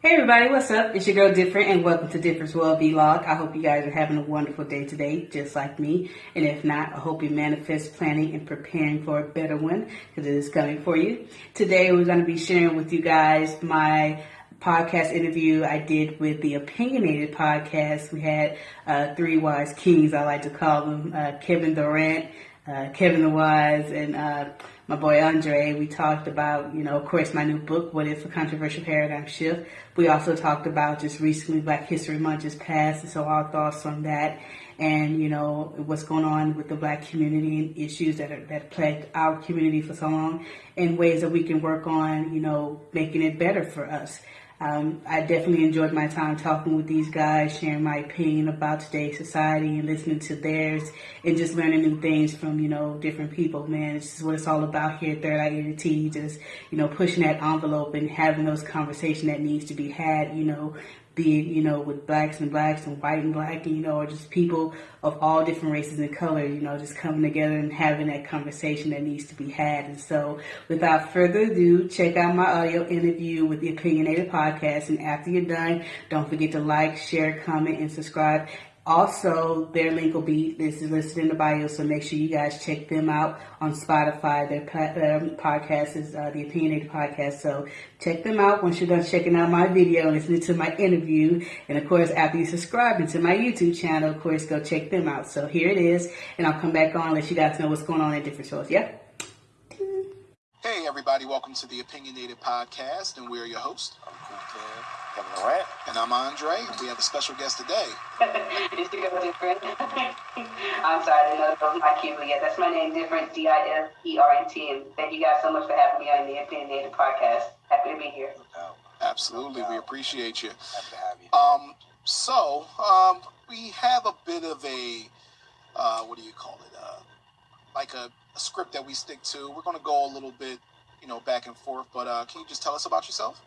Hey everybody, what's up? It's your girl Different and welcome to Different's World Vlog. I hope you guys are having a wonderful day today, just like me. And if not, I hope you manifest planning and preparing for a better one because it is coming for you. Today we're going to be sharing with you guys my podcast interview I did with the Opinionated podcast. We had uh, three wise kings, I like to call them, uh, Kevin Durant, uh, Kevin the Wise, and uh, my boy Andre. We talked about, you know, of course, my new book, What If a Controversial Paradigm Shift. We also talked about just recently Black History Month just passed, and so our thoughts on that, and you know what's going on with the Black community and issues that are, that plagued our community for so long, and ways that we can work on, you know, making it better for us. Um, I definitely enjoyed my time talking with these guys, sharing my opinion about today's society and listening to theirs and just learning new things from, you know, different people, man. This is what it's all about here at Third Eye Unity, just, you know, pushing that envelope and having those conversations that needs to be had, you know, be it, you know, with blacks and blacks and white and black, and, you know, or just people of all different races and colors, you know, just coming together and having that conversation that needs to be had. And so, without further ado, check out my audio interview with the Opinionated Podcast. And after you're done, don't forget to like, share, comment, and subscribe. Also, their link will be this is listed in the bio, so make sure you guys check them out on Spotify. Their um, podcast is uh, the Opinionated Podcast, so check them out once you're done checking out my video listening to my interview. And of course, after you subscribe to my YouTube channel, of course, go check them out. So here it is, and I'll come back on let you guys know what's going on in different shows. Yeah. Hey everybody, welcome to the Opinionated Podcast, and we're your host. I'm Cool Kev. Kevin Durant. And I'm Andre. We have a special guest today. it's the girl different. I'm sorry, I didn't know that was my cue, but yeah, that's my name, different, D-I-F-E-R-N-T. And thank you guys so much for having me on the Opinionated Podcast. Happy to be here. Absolutely, we appreciate you. Happy to have you. Um, so um, we have a bit of a uh, what do you call it? Uh, like a, a script that we stick to. We're going to go a little bit, you know, back and forth. But uh, can you just tell us about yourself?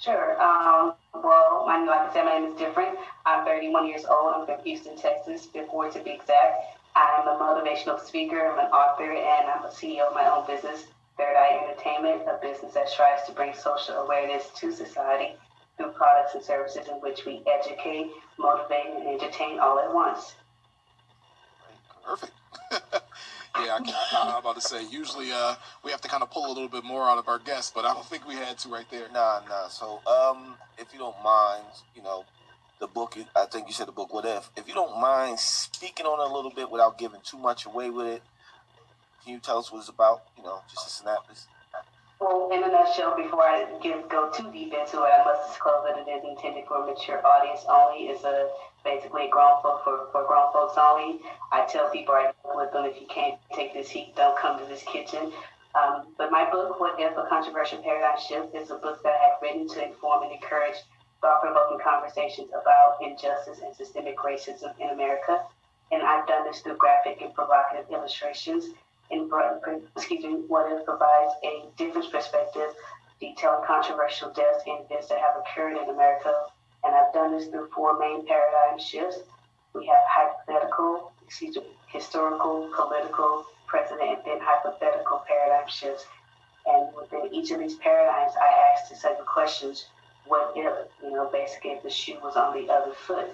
Sure. Um, well, my, like I said, my name is different. I'm 31 years old. I'm from Houston, Texas, before to be exact. I'm a motivational speaker, I'm an author, and I'm a CEO of my own business, Third Eye Entertainment, a business that strives to bring social awareness to society through products and services in which we educate, motivate, and entertain all at once. Perfect. Yeah, I, am about to say. Usually, uh, we have to kind of pull a little bit more out of our guests, but I don't think we had to right there. Nah, nah. So, um, if you don't mind, you know, the book. I think you said the book. What if? If you don't mind speaking on it a little bit without giving too much away with it, can you tell us what it's about? You know, just a synopsis. Well, in a nutshell, before I get, go too deep into it, I must disclose that it is intended for a mature audience only. It's a basically grown folk for, for grown folks only. I tell people I with them if you can't take this heat, don't come to this kitchen. Um, but my book, What If a Controversial Paradigm Shift, is a book that I have written to inform and encourage thought-provoking conversations about injustice and systemic racism in America. And I've done this through graphic and provocative illustrations in excuse me, what it provides a different perspective, detailing controversial deaths and events that have occurred in America. And I've done this through four main paradigm shifts. We have hypothetical, excuse me, historical, political, present, and then hypothetical paradigm shifts. And within each of these paradigms, I asked the seven questions. What if, you know, basically if the shoe was on the other foot,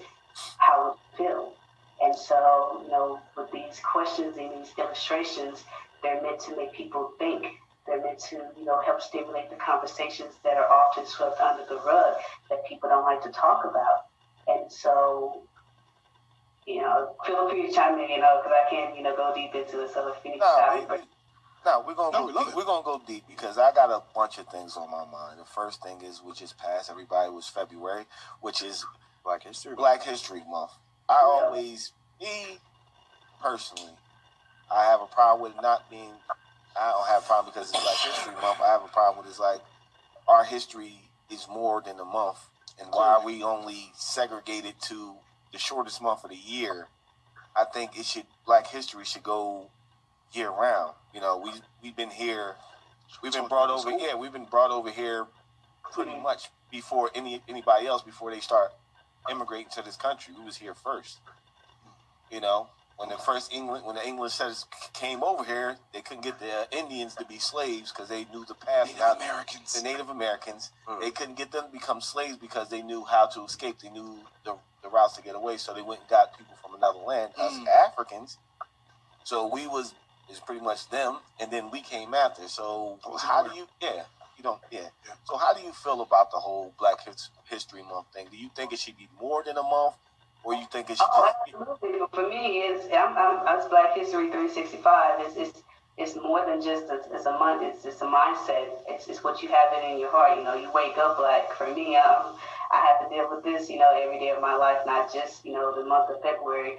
how would it feel? And so, you know, with these questions and these illustrations, they're meant to make people think. They're meant to, you know, help stimulate the conversations that are often swept under the rug that people don't like to talk about. And so, you know, feel free to chime in, you know, because I can't, you know, go deep into it. So if you need no, we, no, we're gonna no, go we deep. We're gonna go deep because I got a bunch of things on my mind. The first thing is, which is past everybody was February, which is Black History Black History Month. I always, me personally, I have a problem with not being. I don't have a problem because it's Black History Month. I have a problem with it's like our history is more than a month, and why are we only segregated to the shortest month of the year? I think it should Black History should go year round. You know, we we've been here, we've been brought over. Yeah, we've been brought over here pretty much before any anybody else before they start immigrating to this country. We was here first, you know. when the first England, when the English settlers came over here, they couldn't get the Indians to be slaves because they knew the path. Native Americans. The Native Americans, mm. they couldn't get them to become slaves because they knew how to escape. They knew the, the routes to get away. So they went and got people from another land, mm. us Africans. So we was is pretty much them, and then we came after. So how do you? Yeah, you don't. Yeah. yeah. So how do you feel about the whole Black History Month thing? Do you think it should be more than a month? Or you think it should oh, absolutely. For me, it's I'm, I'm, it's Black History 365. It's, it's it's more than just a, it's a month. It's it's a mindset. It's it's what you have it in your heart. You know, you wake up black. For me, um, I have to deal with this. You know, every day of my life, not just you know the month of February.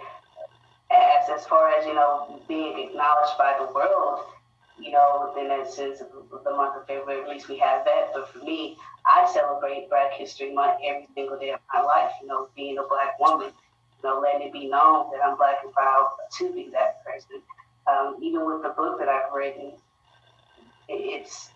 As as far as you know, being acknowledged by the world, you know, within that sense of the month of February, at least we have that. But for me, I celebrate Black History Month every single day of my life. You know, being a black woman, you know, letting it be known that I'm black and proud to be that person. Um, even with the book that I've written, it's.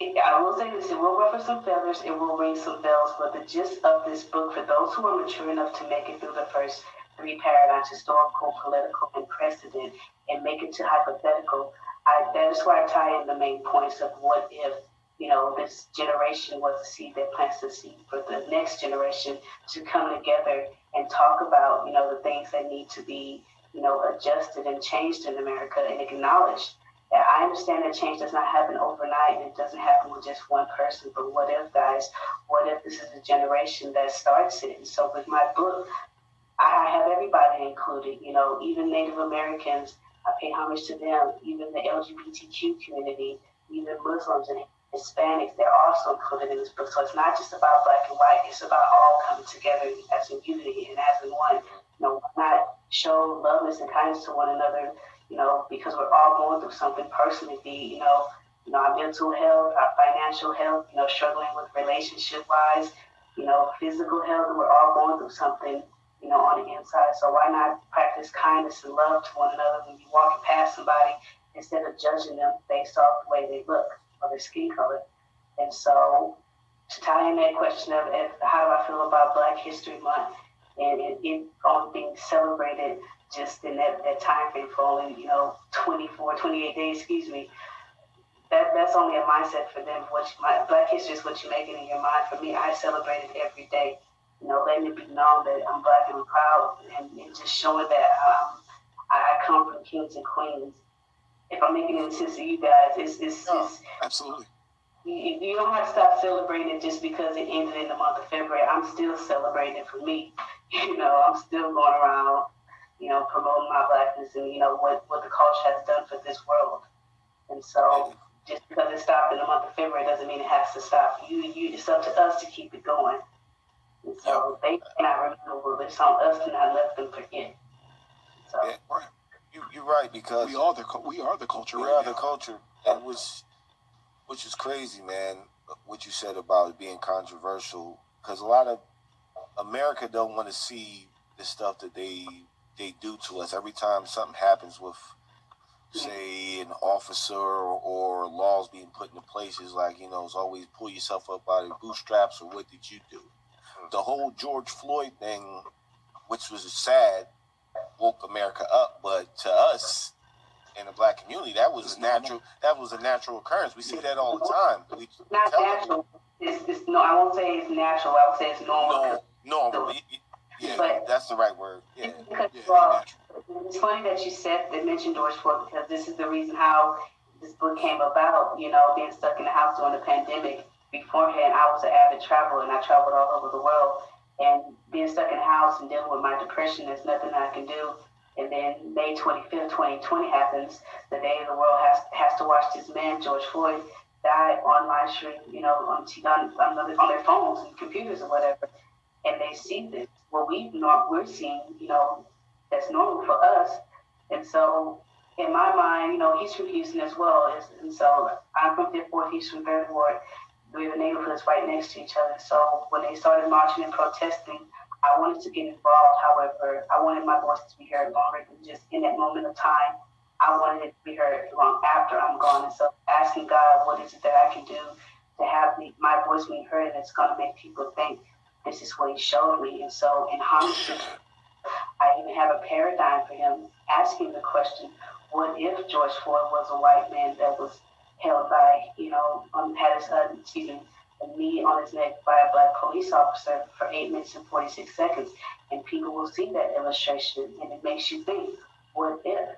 I will say this: it will ruffle some feathers, it will ring some bells. But the gist of this book, for those who are mature enough to make it through the first three paradigms, historical, political, and precedent, and make it to hypothetical, I, that is why I tie in the main points of what if you know, this generation was a seed that plants the seed for the next generation to come together and talk about, you know, the things that need to be, you know, adjusted and changed in America and acknowledged. I understand that change does not happen overnight and it doesn't happen with just one person, but what if, guys, what if this is a generation that starts it? And so with my book, I have everybody included, you know, even Native Americans, I pay homage to them, even the LGBTQ community, even Muslims and Hispanics, they're also included in this book. So it's not just about black and white, it's about all coming together as a unity and as one. You know, not show loveness and kindness to one another, you know, because we're all going through something personally, be, you know, you know, our mental health, our financial health, you know, struggling with relationship wise, you know, physical health, we're all going through something, you know, on the inside. So why not practice kindness and love to one another when you're walking past somebody instead of judging them based off the way they look? or their skin color. And so to tie in that question of if, how do I feel about Black History Month and it, it being celebrated just in that, that time frame for only, you know, 24, 28 days, excuse me, that that's only a mindset for them. What you, my, Black History is what you make it in your mind. For me, I celebrate it every day. You know, letting it be known that I'm Black and I'm proud, and, and just showing that um, I come from kings and queens if I'm making any sense to you guys, it's it's, no, it's absolutely. You, you don't have to stop celebrating just because it ended in the month of February. I'm still celebrating for me. You know, I'm still going around, you know, promoting my blackness and you know what what the culture has done for this world. And so, just because it stopped in the month of February doesn't mean it has to stop. You, you, it's up to us to keep it going. And so yep. they cannot remember, but it's on us to not let them forget. So. Yeah, right. You, you're right because we are the we are the culture. We right are now. the culture, and which which is crazy, man. What you said about it being controversial, because a lot of America don't want to see the stuff that they they do to us. Every time something happens with, say, an officer or, or laws being put into places, like you know, it's always pull yourself up by the bootstraps or what did you do? The mm-hmm. whole George Floyd thing, which was sad woke America up, but to us in the black community, that was a natural. That was a natural occurrence. We see that all the time. We, Not natural. It's, it's, no, I won't say it's natural. I would say it's normal. No, normal. Yeah, but that's the right word. Yeah. Because, yeah well, it's funny that you said that mentioned George Floyd because this is the reason how this book came about. You know, being stuck in the house during the pandemic. Beforehand, I was an avid traveler and I traveled all over the world and being stuck in the house and dealing with my depression, there's nothing I can do. And then May 25th, 2020 happens, the day the world has has to watch this man, George Floyd, die on live stream, you know, on, on, on, on their phones and computers or whatever. And they see this. What we not we're seeing, you know, that's normal for us. And so in my mind, you know, he's from Houston as well. And so I'm from Fifth Ward, he's from Third Ward we a neighborhoods right next to each other. So when they started marching and protesting, I wanted to get involved. However, I wanted my voice to be heard longer than just in that moment of time. I wanted it to be heard long after I'm gone. And so asking God, what is it that I can do to have the, my voice being heard that's going to make people think this is what he showed me. And so in homage, I even have a paradigm for him asking the question, what if George Floyd was a white man that was held by, you know, um, had his, uh, excuse me, a knee on his neck by a black police officer for eight minutes and 46 seconds. And people will see that illustration and it makes you think, what if?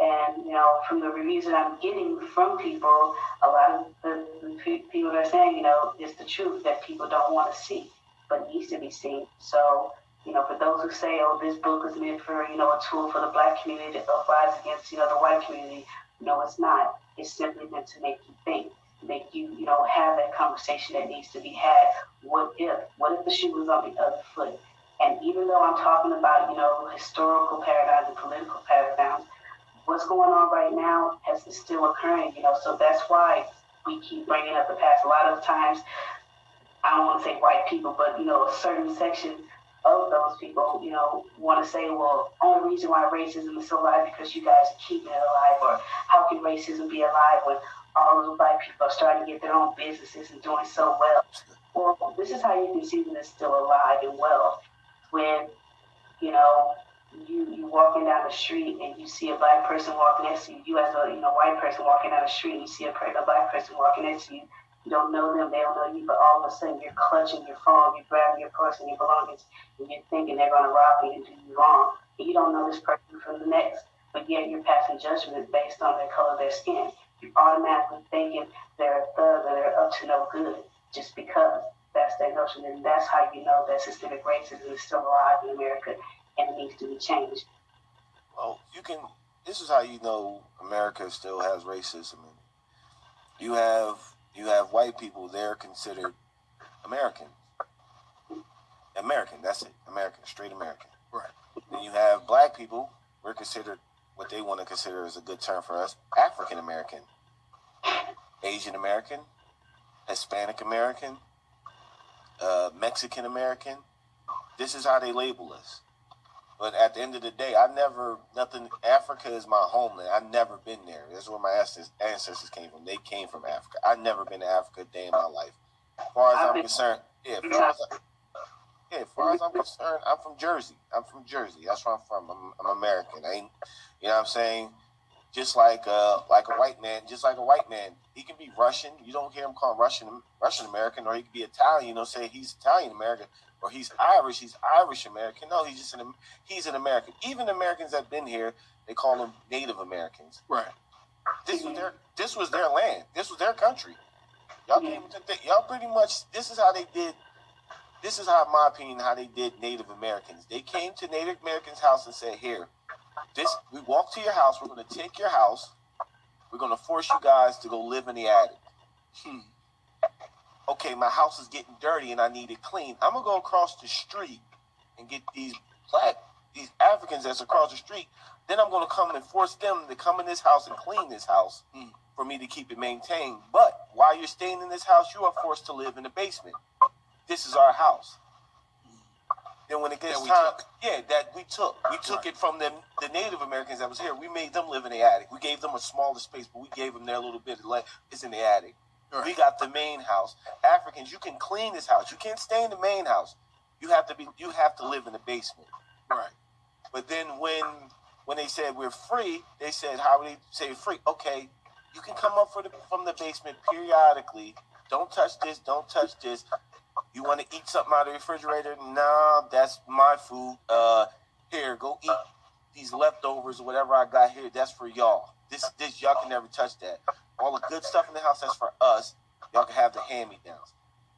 And, you know, from the reviews that I'm getting from people, a lot of the, the people are saying, you know, it's the truth that people don't want to see, but needs to be seen. So, you know, for those who say, oh, this book is meant for, you know, a tool for the black community to rise against, you know, the white community, no, it's not. It's simply meant to make you think, make you, you know, have that conversation that needs to be had. What if? What if the shoe was on the other foot? And even though I'm talking about, you know, historical paradigms and political paradigms, what's going on right now has is still occurring, you know, so that's why we keep bringing up the past. A lot of times, I don't want to say white people, but, you know, a certain section of those people, you know, want to say, well, only reason why racism is so alive because you guys keeping it alive, or how can racism be alive when all those white people are starting to get their own businesses and doing so well? Well, this is how you can see that it's still alive and well. When, you know, you you walking down the street and you see a black person walking next to you, you as a you know white person walking down the street and you see a, a black person walking next to you, you don't know them, they don't know you, but all of a sudden you're clutching your phone, you're grabbing your purse and your belongings, and you're thinking they're going to rob you and do you wrong. And you don't know this person from the next, but yet you're passing judgment based on the color of their skin. You're automatically thinking they're a thug or they're up to no good just because that's their notion. And that's how you know that systemic racism is still alive in America and it needs to be changed. Well, you can. This is how you know America still has racism. You have you have white people. They're considered American. American. That's it. American. Straight American. Right. Then you have black people. We're considered what they want to consider as a good term for us: African American, Asian American, Hispanic American, uh, Mexican American. This is how they label us. But at the end of the day, I never nothing. Africa is my homeland. I've never been there. That's where my ancestors came from. They came from Africa. I've never been to Africa a day in my life. As far as I'm concerned, yeah. As far as, I, yeah, as far as I'm concerned, I'm from Jersey. I'm from Jersey. That's where I'm from. I'm, I'm American. I ain't, you know what I'm saying? Just like uh, like a white man, just like a white man, he can be Russian. You don't hear him call Russian Russian American, or he could be Italian. You know, say he's Italian American or he's Irish, he's Irish American. No, he's just an he's an American. Even Americans that've been here, they call them Native Americans. Right. This was their this was their land. This was their country. Y'all came to th- y'all pretty much. This is how they did. This is how, in my opinion, how they did Native Americans. They came to Native Americans' house and said, "Here, this we walk to your house. We're going to take your house. We're going to force you guys to go live in the attic." Hmm okay, my house is getting dirty and I need it clean. I'm gonna go across the street and get these black, these Africans that's across the street. Then I'm gonna come and force them to come in this house and clean this house mm. for me to keep it maintained. But while you're staying in this house, you are forced to live in the basement. This is our house. Then when it gets time, took. yeah, that we took, we took right. it from them, the Native Americans that was here. We made them live in the attic. We gave them a smaller space, but we gave them their little bit. Of life. it's in the attic. We got the main house. Africans, you can clean this house. You can't stay in the main house. You have to be. You have to live in the basement. Right. But then when when they said we're free, they said how would they say free? Okay, you can come up for the, from the basement periodically. Don't touch this. Don't touch this. You want to eat something out of the refrigerator? Nah, that's my food. Uh, here, go eat these leftovers or whatever I got here. That's for y'all. This this y'all can never touch that all the good stuff in the house that's for us. Y'all can have the hand me downs.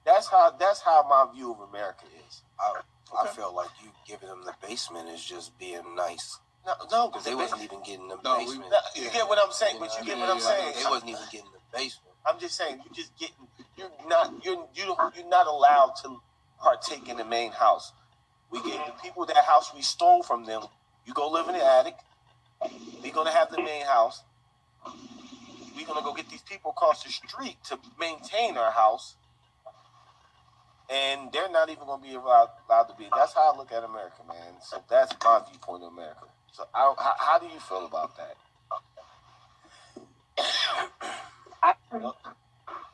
That's how that's how my view of America is. I, okay. I feel like you giving them the basement is just being nice. No, no, because they wasn't even getting the no, basement. We, no, you yeah. get what I'm saying, but you get yeah, what I'm saying. They wasn't even getting the basement. I'm just saying, you just getting. You're not. You're you you're not allowed to partake in the main house. We gave the people that house we stole from them. You go live in the attic. We're gonna have the main house we're gonna go get these people across the street to maintain our house, and they're not even gonna be allowed, allowed to be. That's how I look at America, man. So that's my viewpoint of America. So I, how, how do you feel about that? I,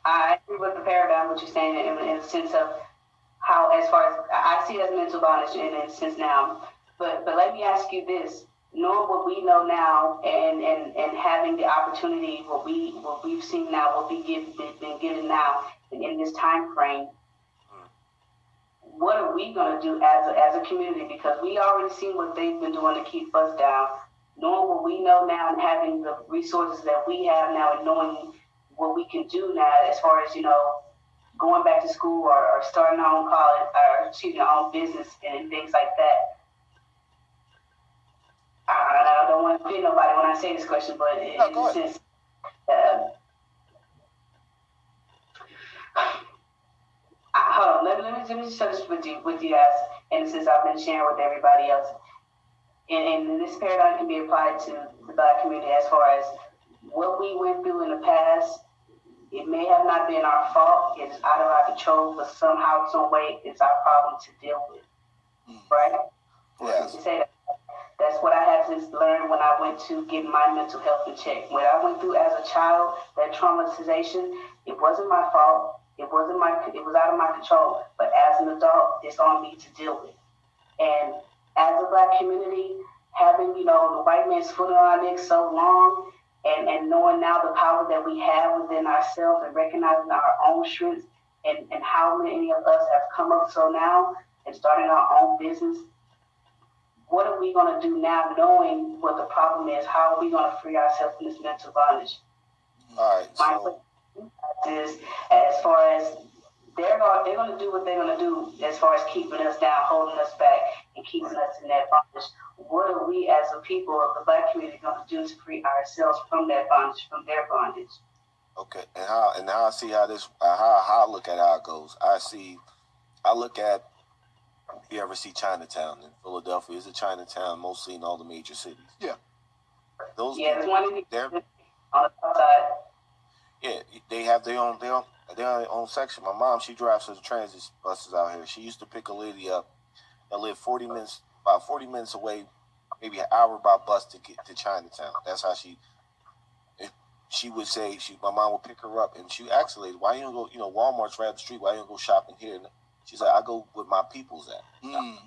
I agree with the paradigm, what you're saying, in, in the sense of how, as far as I see it as mental bondage in a sense now, But but let me ask you this: knowing what we know now, and and and having the opportunity, what we what we've seen now, what we've been given now in, this time frame. What are we going to do as a, as a community? Because we already seen what they've been doing to keep us down. Knowing what we know now and having the resources that we have now, and knowing what we can do now, as far as you know, going back to school or, or starting our own college or excuse me, our own business and things like that. I, I don't want to offend nobody when I say this question, but in No, go a sense, uh, I- hold on, let me, let me, let me share this with you, with you guys, and since I've been sharing with everybody else. And, and this paradigm can be applied to the black community as far as what we went through in the past. It may have not been our fault, it's out of our control, but somehow, some way, it's our problem to deal with, right? Yes. To say that. That's what I had to learn when I went to get my mental health in check. When I went through as a child, that traumatization, it wasn't my fault. It wasn't my, it was out of my control. But as an adult, it's on me to deal with. And as a black community, having, you know, the white man's foot on our neck so long and, and knowing now the power that we have within ourselves and recognizing our own strengths and, and how many of us have come up so now and starting our own business what are we going to do now knowing what the problem is? How are we going to free ourselves from this mental bondage? All right. My So question is, as far as they're going, they're going to do what they're going to do as far as keeping us down, holding us back, and keeping us in that bondage. What are we as a people of the black community going to do to free ourselves from that bondage, from their bondage? okay, and how and now I see how this how how I look at how it goes. I see, I look at. You ever see Chinatown in Philadelphia? Is a Chinatown mostly in all the major cities? Yeah. Those Yeah, there's one they're on the. Yeah, they have their own their own their own section. My mom, she drives the transit buses out here. She used to pick a lady up that lived forty minutes about forty minutes away, maybe an hour by bus to get to Chinatown. That's how she. She would say she, my mom would pick her up, and she would ask the lady, "Why you don't go? You know, Walmart's right up the street. Why you don't go shopping here?" She's like, "I go with my people's at. Mm.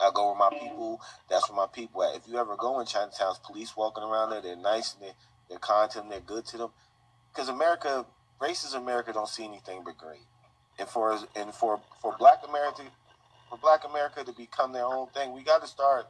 I go with my people. That's where my people at. If you ever go in Chinatown's police walking around there, they're nice and they're, they're kind to them. They're good to them. Because America, racist America, don't see anything but great. And for and for for Black America, for Black America to become their own thing, we got to start.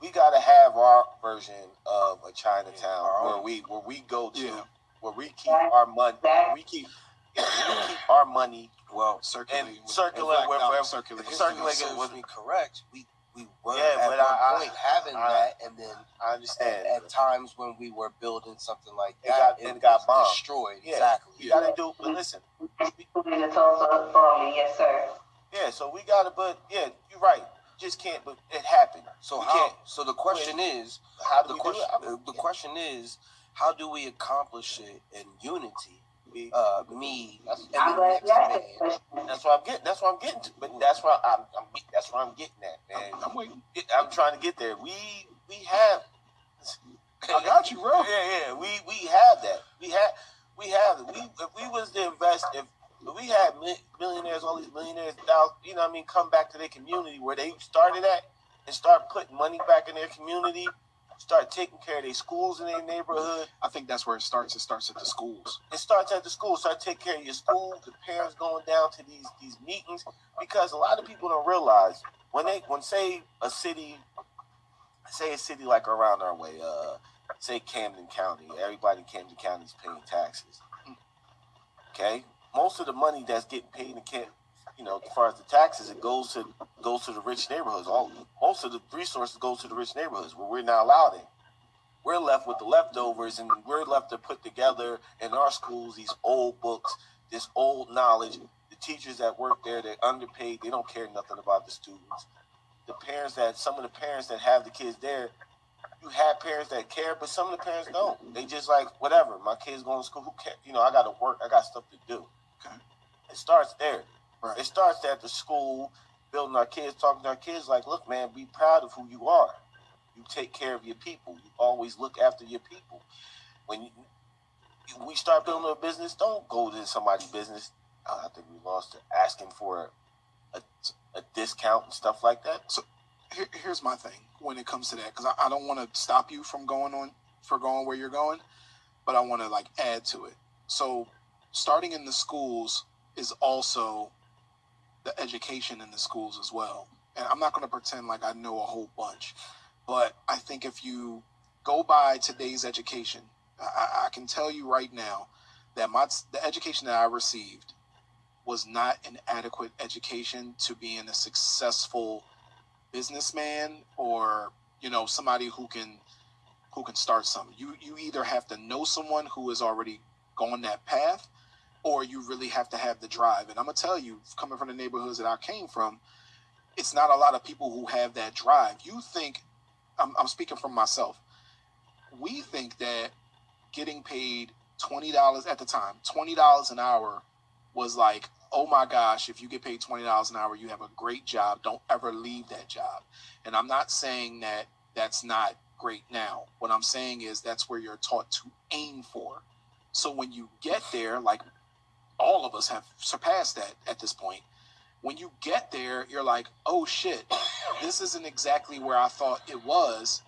We got to have our version of a Chinatown Our where we where we go to, Yeah. where we keep our money, we keep yeah, where we keep our money Well, Circulating. and with- circulate black where- dollars where- circulating. if circulating you with- me correct, we we were Yeah, at but one I- I- point having I- that, and then I understand. at times when we were building something like It that, got- it got bombed. destroyed. Yeah. Exactly. You gotta do, but listen, In the Tulsa bombing, yes, sir. yeah. So we gotta, but yeah, you're right. Just can't, but it happened. So We how? can't- So the question is, How do the we question, do it? the question is, how do we accomplish it in unity? We- Uh, me That's- I'm glad you asked that question. That's what I'm getting. That's what I'm getting to. But that's what I'm. I'm that's what I'm getting at, man. I'm waiting. I'm trying to get there. We we have. I got you, bro. Yeah, yeah. We we have that. We have we have it. We if we was to invest if. if we had millionaires, all these millionaires, thou- you know, what I mean, come back to their community where they started at, and start putting money back in their community, start taking care of their schools in their neighborhood, I think that's where it starts. It starts at the schools. it starts at the school. Start taking care of your school. The parents going down to these these meetings because a lot of people don't realize when they when say a city, say a city like around our way, uh, say Camden County. Everybody in Camden County is paying taxes. Okay, most of the money that's getting paid in Camden, you know, as far as the taxes, it goes to goes to the rich neighborhoods. All most of the resources go to the rich neighborhoods where we're not allowed in we're left with the leftovers and we're left to put together in our schools these old books, this old knowledge. The teachers that work there, they're underpaid, they don't care nothing about the students. The parents that some of the parents that have the kids there, you have parents that care, but some of the parents don't. They just like, whatever, my kids going to school, who cares? You know, I gotta work, I got stuff to do. Okay. It starts there. Right. It starts at the school, building our kids, talking to our kids like, look, man, be proud of who you are. You take care of your people. You always look after your people. When you, we start building a business, don't go to somebody's business. Uh, I think we lost. Asking for a, a discount and stuff like that. here, here's my thing when it comes to that because I, I don't want to stop you from going on for going where you're going, but I want to like add to it. So starting in the schools is also the education in the schools as well. And I'm not going to pretend like I know a whole bunch, but I think if you go by today's education, I, I can tell you right now that my the education that I received was not an adequate education to being a successful businessman or you know somebody who can who can start something. You you either have to know someone who has already gone that path, or you really have to have the drive. And I'm gonna tell you, coming from the neighborhoods that I came from, it's not a lot of people who have that drive. You think I'm, I'm speaking from myself. We think that getting paid twenty dollars at the time, twenty dollars an hour was like, oh my gosh, if you get paid twenty dollars an hour, you have a great job. Don't ever leave that job. And I'm not saying that that's not great now. What I'm saying is that's where you're taught to aim for. So when you get there, like all of us have surpassed that at this point. When you get there, you're like, oh shit, this isn't exactly where I thought it was.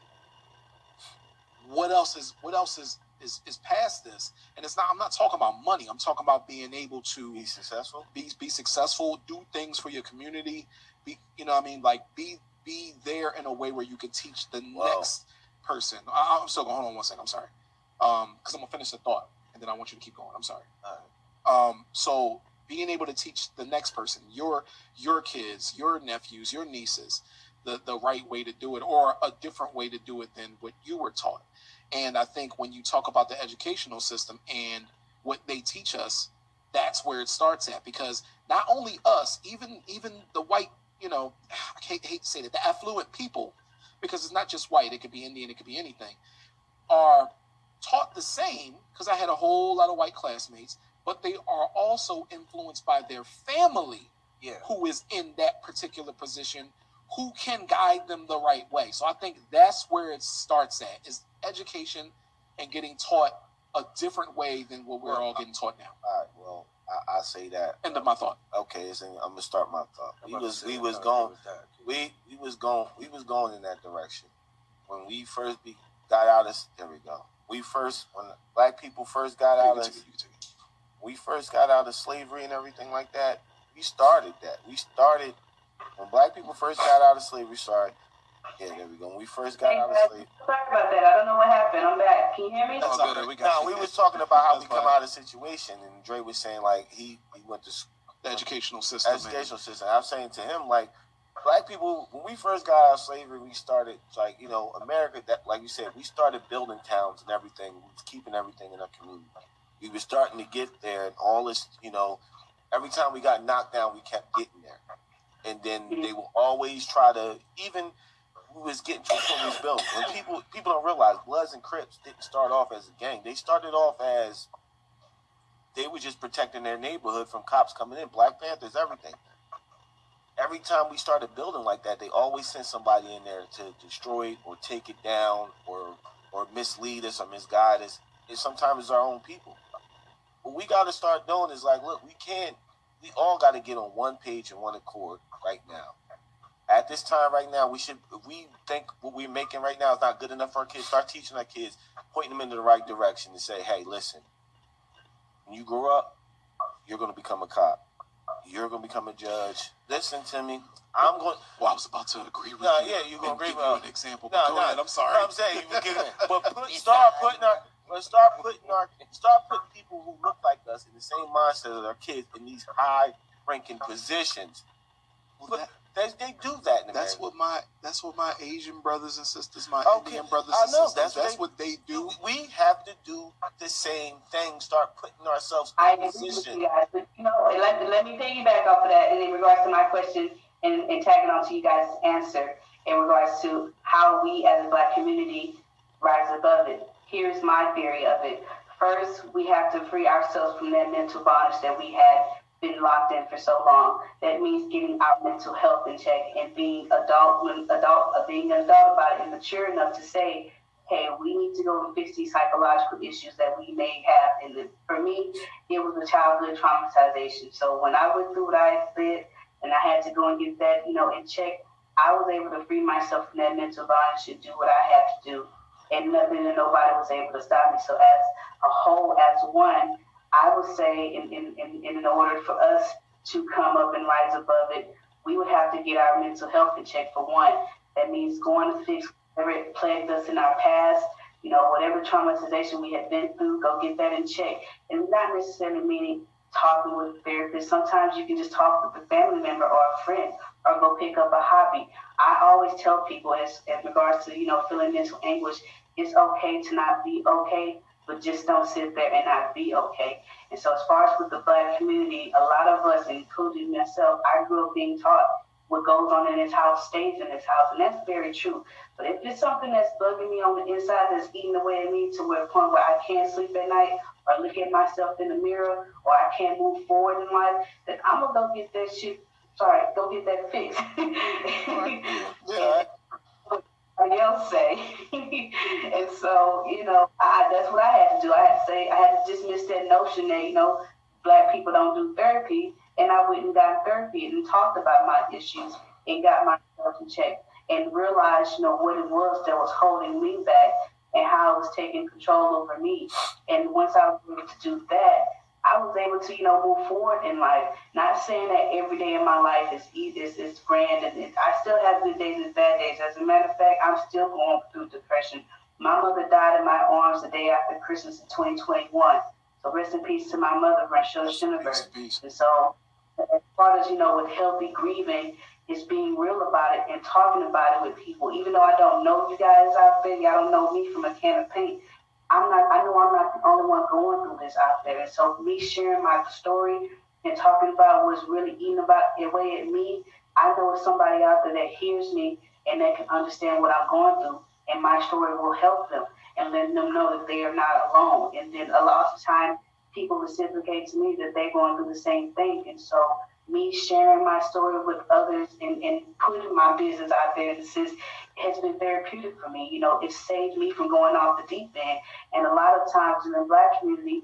What else is what else is is, is past this. And it's not I'm not talking about money. I'm talking about being able to Be successful. be be successful, do things for your community, be you know what I mean, like be be there in a way where you can teach the Wow. next person. I, I'm still going. Hold on one second. I'm sorry. Um, because I'm gonna finish the thought, and then I want you to keep going. I'm sorry. Um, so being able to teach the next person, your your kids, your nephews, your nieces, the the right way to do it, or a different way to do it than what you were taught. And I think when you talk about the educational system and what they teach us, that's where it starts at. Because not only us, even even the white, you know, I hate, hate to say that, the affluent people, because it's not just white, it could be Indian, it could be anything, are taught the same. Because I had a whole lot of white classmates, but they are also influenced by their family Yeah. who is in that particular position who can guide them the right way. So I think that's where it starts at is education and getting taught a different way than what we're all getting taught now. All right. Well, I, I say that. End of my thought. Okay, so I'm gonna start my thought. We was we was going good we we was going we was going in that direction when we first be, got out of there we go. We first when black people first got out of we first got out of slavery and everything like that. We started that. We started when black people first got out of slavery. Sorry, yeah, there we go. When we first got Hey, out of guys, slavery. sorry about that. I don't know what happened. I'm back. Can you hear me? That's all all good. good. We got No, you. we was talking about how That's we come fine. out of the situation, and Dre was saying like he he went to The educational system. man. educational system. I'm saying to him, like, black people, when we first got out of slavery, we started, like, you know, America, that, like you said, we started building towns and everything, keeping everything in our community. We were starting to get there, and all this, you know, every time we got knocked down, we kept getting there. And then they will always try to, even we was getting to of these buildings. When people people don't realize Bloods and Crips didn't start off as a gang. They started off as they were just protecting their neighborhood from cops coming in. Black Panthers, everything. Every time we started building like that, they always sent somebody in there to destroy it or take it down or or mislead us or misguide us. And sometimes it's our own people. What we got to start doing is like, look, we can't. We all got to get on one page and one accord right now. At this time, right now, we should. If we think what we're making right now is not good enough for our kids, start teaching our kids, pointing them in the right direction, and say, hey, listen, when you grow up, you're going to become a cop. You're going to become a judge. Listen to me. I'm going. Well, I was about to agree with No, you. yeah, you're gonna agree give with- you an example. No, But go no, ahead. I'm sorry. I'm saying you give it, but put, start putting our, but start putting our, start putting people who look like us in the same mindset as our kids in these high-ranking positions. Well, that- they, they do that in that's what my that's what my Asian brothers and sisters, my Okay, Indian brothers and sisters, that's that's, what what they do. We have to do the same thing. Start putting ourselves I in agree with position. you guys. But, you know, let, let me piggyback off of that in regards to my question and, and tagging on to you guys' answer in regards to how we as a black community rise above it. Here's my theory of it. First, we have to free ourselves from that mental bondage that we had been locked in for so long. That means getting our mental health in check and being adult, when adult, uh, being an adult about it and mature enough to say, hey, we need to go and fix these psychological issues that we may have. And for me, it was a childhood traumatization. So when I went through what I did and I had to go and get that, you know, in check, I was able to free myself from that mental bondage and do what I have to do. And nothing and nobody was able to stop me. So as a whole, as one, I would say in, in, in, in order for us to come up and rise above it, we would have to get our mental health in check for one. That means going to fix whatever plagued us in our past, you know, whatever traumatization we had been through, go get that in check. And not necessarily meaning talking with a therapist. Sometimes you can just talk with a family member or a friend or go pick up a hobby. I always tell people as, as regards to, you know, feeling mental anguish, it's okay to not be okay, but just don't sit there and not be okay. And so as far as with the black community, a lot of us, including myself, I grew up being taught what goes on in this house stays in this house. And that's very true. But if it's something that's bugging me on the inside that's eating away at me to a point where I can't sleep at night or look at myself in the mirror or I can't move forward in life, then I'm gonna go get that shit sorry, go get that fixed. Yeah. Else say. and so, you know, I that's what I had to do. I had to say I had to dismiss that notion that, you know, black people don't do therapy and I went and got therapy and talked about my issues and got myself in check and realized, you know, what it was that was holding me back and how it was taking control over me. And once I was able to do that, was able to, you know, move forward in life. Not saying that every day in my life is is, is grand, and I still have good days and bad days. As a matter of fact, I'm still going through depression. My mother died in my arms the day after Christmas in 2021. So rest in peace to my mother, Rachel Schinneberg. And so, as far as you know, with healthy grieving, is being real about it and talking about it with people. Even though I don't know you guys out there, y'all don't know me from a can of paint. I'm not, I know I'm not the only one going through this out there. And so me sharing my story and talking about what's really eating about away at me, I know it's somebody out there that hears me and that can understand what I'm going through. And my story will help them and letting them know that they are not alone. And then a lot of time people reciprocate to me that they're going through the same thing. And so me sharing my story with others and, and putting my business out there a sense has been therapeutic for me. You know, it saved me from going off the deep end. And a lot of times in the black community,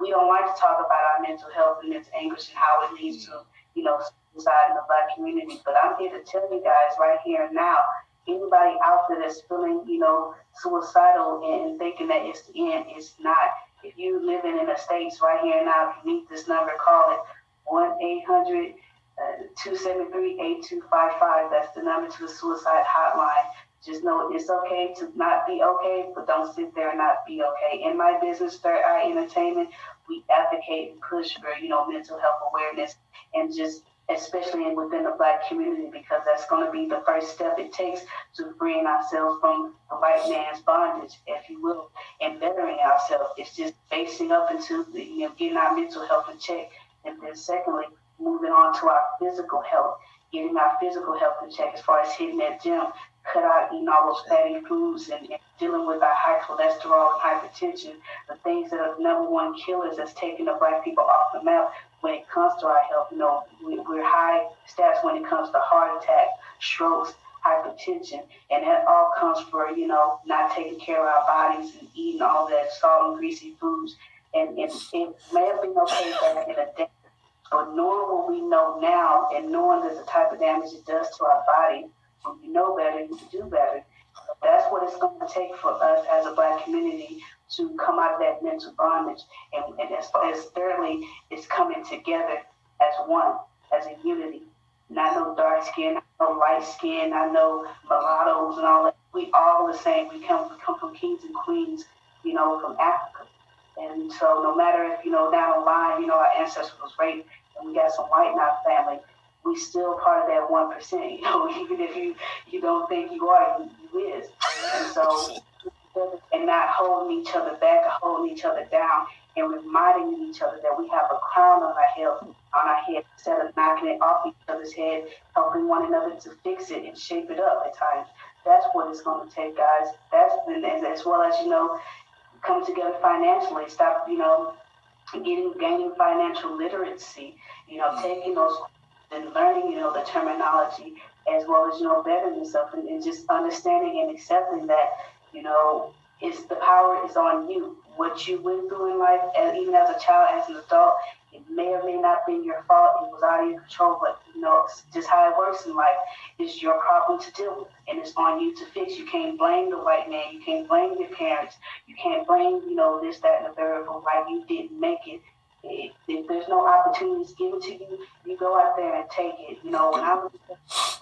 we don't like to talk about our mental health and mental anguish and how it leads to, you know, suicide in the black community. But I'm here to tell you guys right here and now, anybody out there that's feeling, you know, suicidal and thinking that it's the end, it's not. If you living in the States right here and now, if you need this number, call it 1 800 uh, 273 8255. That's the number to the suicide hotline. Just know it's okay to not be okay, but don't sit there and not be okay. In my business, Third Eye Entertainment, we advocate and push for, you know, mental health awareness and just especially within the black community because that's going to be the first step it takes to freeing ourselves from the white man's bondage, if you will, and bettering ourselves. It's just facing up into the, you know, getting our mental health in check. And then secondly, moving on to our physical health, getting our physical health in check as far as hitting that gym, cut out eating all those fatty foods and, and dealing with our high cholesterol and hypertension, the things that are number one killers that's taking the black people off the map when it comes to our health. You know, we, we're high stats when it comes to heart attack, strokes, hypertension, and that all comes for, you know, not taking care of our bodies and eating all that salt and greasy foods. And, and it may have been okay back in the day but knowing what we know now and knowing that the type of damage it does to our body, when you know better, you can do better. That's what it's going to take for us as a black community to come out of that mental bondage. And, and as, as thirdly, it's coming together as one, as a unity. Not no dark skin, no light skin, I know mulattoes and all that. We all the same. We come, we come from kings and queens, you know, from Africa. And so no matter if, you know, down the line, you know, our ancestors was raped, and we got some white in our family, we still part of that one percent. You know, even if you you don't think you are, you, you is. And so, and not holding each other back, or holding each other down, and reminding each other that we have a crown on our head, on our head, instead of knocking it off each other's head, helping one another to fix it and shape it up at times. That's what it's going to take, guys. That's and as well as you know, come together financially. Stop, you know, getting gaining financial literacy, you know, mm. taking those and learning, you know, the terminology as well as, you know, bettering yourself and, and just understanding and accepting that, you know, it's the power is on you. What you went through in life, and even as a child, as an adult, It may or may not be your fault. It was out of your control, but you know, it's just how it works in life. It's your problem to deal with, and it's on you to fix. You can't blame the white man. You can't blame your parents. You can't blame, you know, this, that, and the third for why you didn't make it. If, if there's no opportunities given to you, you go out there and take it. You know, when I was,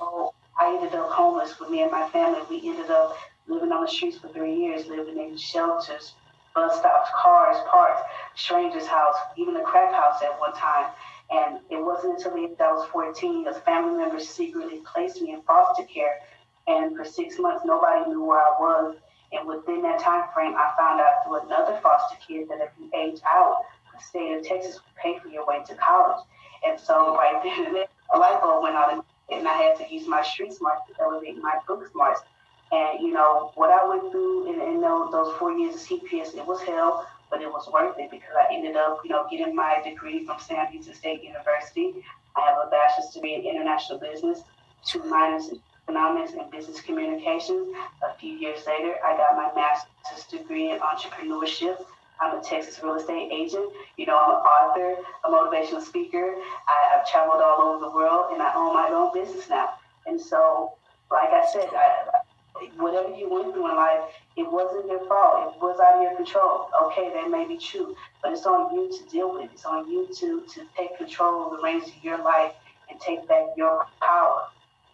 oh, I ended up homeless with me and my family. We ended up living on the streets for three years, living in shelters, bus stops, cars, parks, strangers' house, even a crack house at one time. And it wasn't until the age I was 14, a family member secretly placed me in foster care. And for six months, nobody knew where I was. And within that time frame, I found out through another foster kid that if you age out, the state of Texas would pay for your way to college. And so right then, a light bulb went on, and I had to use my street smarts to elevate my book smarts. And you know what I went through in, in those, four years of CPS, it was hell, but it was worth it because I ended up, you know, getting my degree from Sam Houston State University. I have a bachelor's degree in international business, two minors in economics and business communications. A few years later, I got my master's degree in entrepreneurship. I'm a Texas real estate agent. You know, I'm an author, a motivational speaker. I, have traveled all over the world, and I own my own business now. And so, like I said, I, whatever you went through in life, it wasn't your fault. It was out of your control. Okay, that may be true, but it's on you to deal with. It. It's on you to to take control of the reins of your life and take back your power.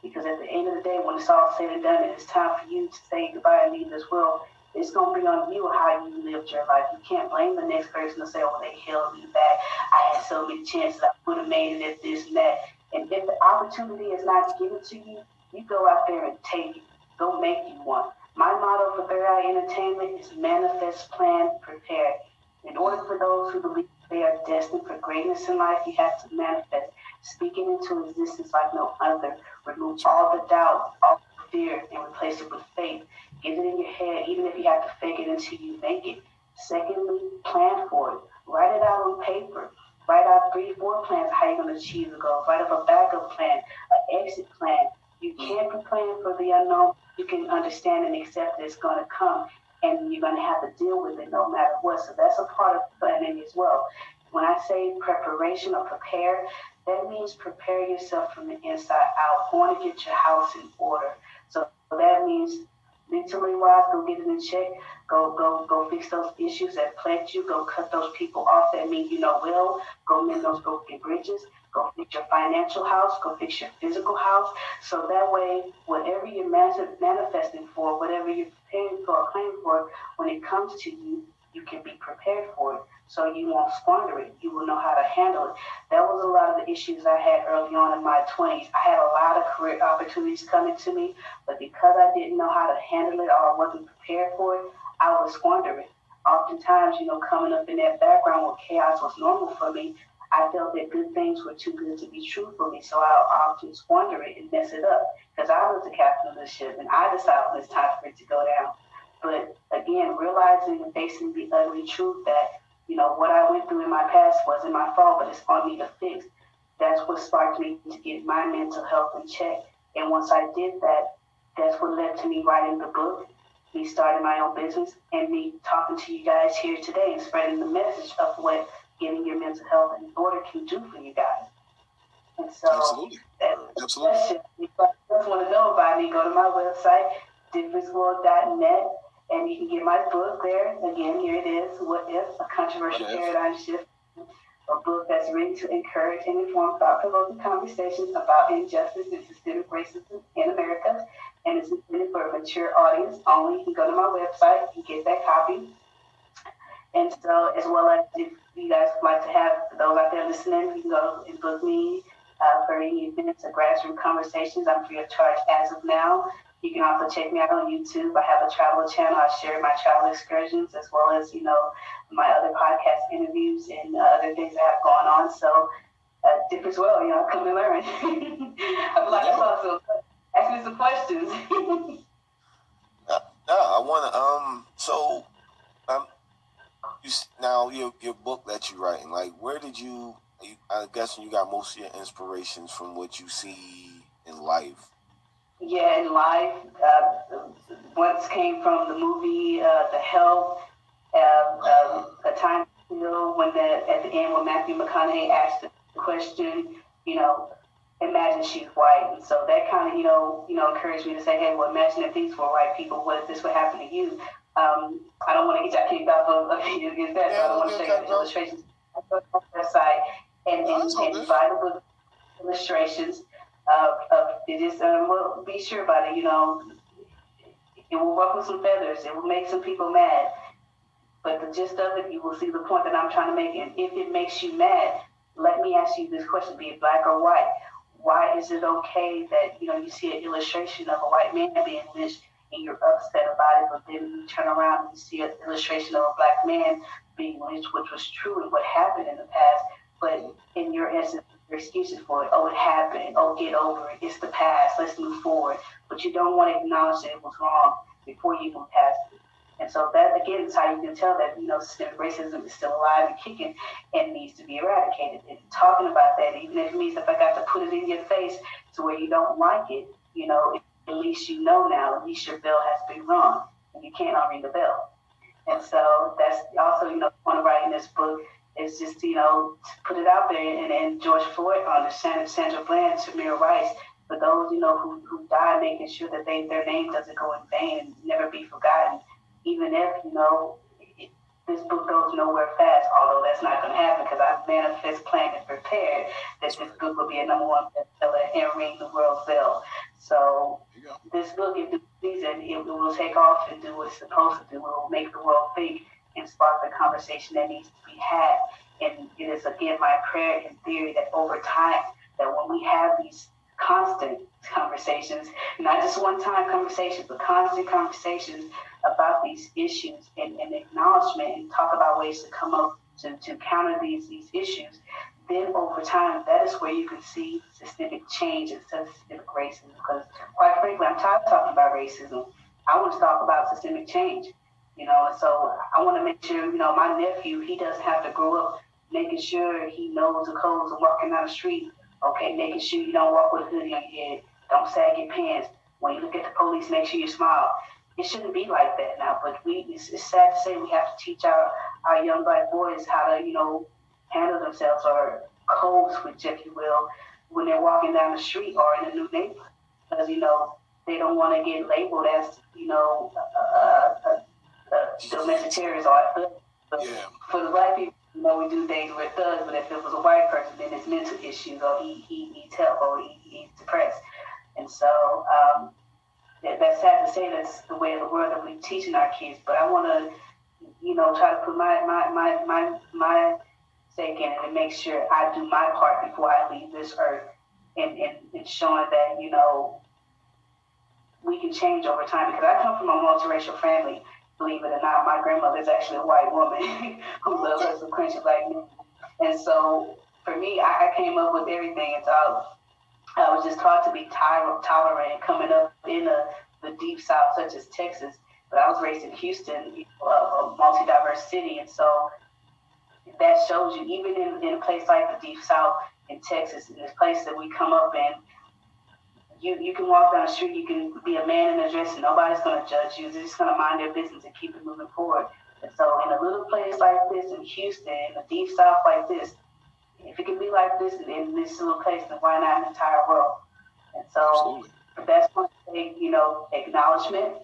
Because at the end of the day, when it's all said and done, and it's time for you to say goodbye and leave this world, it's going to be on you how you lived your life. You can't blame the next person to say, oh, they held me back. I had so many chances. I would have made it if this and that. And if the opportunity is not given to you, you go out there and take it Go make you one. My motto for Third Eye Entertainment is manifest, plan, prepare. In order for those who believe they are destined for greatness in life, you have to manifest. Speaking into existence like no other. Remove all the doubt, all the fear, and replace it with faith. Get it in your head, even if you have to fake it until you make it. Secondly, plan for it. Write it out on paper. Write out three, four plans how you're going to achieve the goal. Write up a backup plan, an exit plan. You can't be planning for the unknown you can understand and accept that it's going to come and you're going to have to deal with it no matter what. So that's a part of planning as well. When I say preparation or prepare, that means prepare yourself from the inside out. Want to get your house in order. So that means mentally wise, go get it in check. Go go go fix those issues that plague you. Go cut those people off that mean you know well. Go mend those broken bridges. Go fix your financial house. Go fix your physical house. So that way, whatever you're manifesting for, whatever you're preparing for or claiming for, when it comes to you, you can be prepared for it. So you won't squander it. You will know how to handle it. That was a lot of the issues I had early on in my 20s. I had a lot of career opportunities coming to me, but because I didn't know how to handle it or wasn't prepared for it, I would squander it. Oftentimes, you know, coming up in that background where chaos was normal for me, I felt that good things were too good to be true for me, so I often squander it and mess it up because I was the captain of the ship and I decided it's time for it to go down. But again, realizing and facing the ugly truth that, you know, what I went through in my past wasn't my fault, but it's on me to fix. That's what sparked me to get my mental health in check. And once I did that, that's what led to me writing the book, me starting my own business, and me talking to you guys here today and spreading the message of what getting your mental health in order can do for you guys. And so, absolutely, that, absolutely. That if you just want to know about me, go to my website, differentworld.net, and you can get my book there. Again, here it is. What if a controversial paradigm shift? A book that's written to encourage and inform thought-provoking conversations about injustice and systemic racism in America, and it's intended for a mature audience only. You can go to my website and get that copy. And so, as well as if you guys would like to have those out there listening, you can go and book me uh, for any events or grassroots conversations. I'm free of charge as of now. You can also check me out on YouTube. I have a travel channel. I share my travel excursions as well as, you know, my other podcast interviews and uh, other things that have gone on. So, uh, different as well, you know, come and learn. I'd like to also ask me some questions. yeah, I want to, um, so you now your your book that you're writing like where did you, you i'm guessing you got most of your inspirations from what you see in life yeah in life uh, once came from the movie uh, the help uh, um, a time feel when the at the end when Matthew McConaughey asked the question, you know, imagine she's white, and so that kind of you know you know encouraged me to say, hey, well, imagine if these were white people, what if this would happen to you? Um, I don't want to get kicked off of, of against that, so I don't want to show you the illustrations on the website and, and, and buy the book illustrations of, of it is um, well, be sure about it, you know. It will ruffle some feathers. It will make some people mad. But the gist of it, you will see the point that I'm trying to make. And if it makes you mad, let me ask you this question, be it black or white. Why is it okay that, you know, you see an illustration of a white man being lynched and you're upset about it, but then you turn around and you see an illustration of a black man being lynched, which was true and what happened in the past, but in your essence, your excuses for it. Oh, it happened. Oh, get over it. It's the past. Let's move forward. But you don't want to acknowledge that it was wrong before you move past it. And so that again is how you can tell that you know systemic racism is still alive and kicking and needs to be eradicated. And talking about that, even if it means if I got to put it in your face to where you don't like it, you know, at least you know now. At least your bill has been rung, and you can't unring the bell. And so that's also you know one of writing this book is just you know to put it out there and, and George Floyd on the Sandra, Sandra Bland, Tamir Rice, for those you know who, who died, making sure that they their name doesn't go in vain and never be forgotten, even if you know this book goes nowhere fast. Although that's not going to happen because I manifest, planned, and prepared that this book will be a number one bestseller and ring the world's bell. So this book, if the season, it will take off and do what it's supposed to do. It will make the world think and spark the conversation that needs to be had. And it is again my prayer and theory that over time, that when we have these constant conversations, not just one time conversations, but constant conversations about these issues and, and acknowledgement and talk about ways to come up to, to counter these these issues, then over time, that is where you can see systemic change instead of systemic racism. Because quite frankly, I'm tired of talking about racism. I want to talk about systemic change. You know, and so I want to make sure, you know, my nephew, he doesn't have to grow up making sure he knows the codes of walking down the street. Okay, making sure you don't walk with a hoodie on your head. Don't sag your pants. When you look at the police, make sure you smile. It shouldn't be like that now, but we it's, it's sad to say we have to teach our, our young black boys how to, you know, handle themselves or code switch, if you will, when they're walking down the street or in a new neighborhood. Because, you know, they don't want to get labeled as, you know, a, a, the domestic terrorists thugs. But Yeah. for the black people, you know, we do things with thugs, but if it was a white person, then it's mental issues or he, he needs help or he, he's depressed. And so um, that, that's sad to say that's the way of the world that we're teaching our kids. But I want to, you know, try to put my, my, my, my, my stake in it and make sure I do my part before I leave this earth and, and, and showing that, you know, we can change over time because I come from a multiracial family believe it or not, my grandmother is actually a white woman who loves her some crunchy black men. And so for me, I, I came up with everything. And so I, was just taught to be toler- tolerant coming up in a, the deep south, such as Texas. But I was raised in Houston, you know, a, a multi diverse city. And so that shows you, even in, in a place like the deep south in Texas, in this place that we come up in, you you can walk down the street, you can be a man in a dress, and nobody's going to judge you. They're just going to mind their business and keep it moving forward. And so, in a little place like this in Houston, in a deep south like this, if it can be like this in, this little place, then why not in the entire world? And so, Absolutely. that's going to take you know acknowledgement.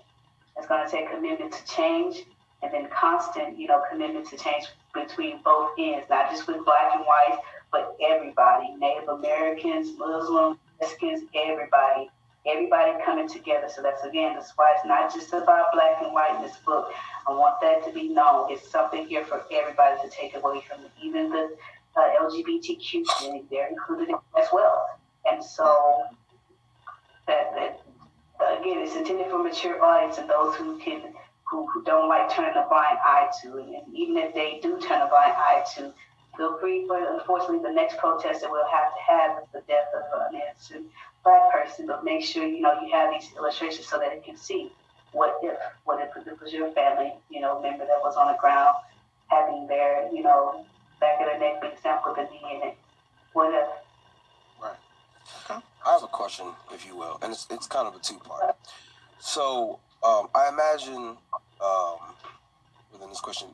It's going to take commitment to change, and then constant you know commitment to change between both ends, not just with black and white, but everybody, Native Americans, Muslims, Mexicans, everybody, everybody coming together. So that's again, that's why it's not just about black and white in this book. I want that to be known. It's something here for everybody to take away from. Even the uh, LGBTQ community, they're included as well. And so that, that again, it's intended for mature audience and those who can who, who don't like turning a blind eye to it. And even if they do turn a blind eye to, feel free. But unfortunately, the next protest that we'll have to have is the death of an innocent black person. But make sure you know you have these illustrations so that it can see what if what if it was your family, you know, member that was on the ground having their, you know, back of their neck being stamped with a knee in it. What if? I have a question, if you will, and it's it's kind of a two part. So um, I imagine um, within this question,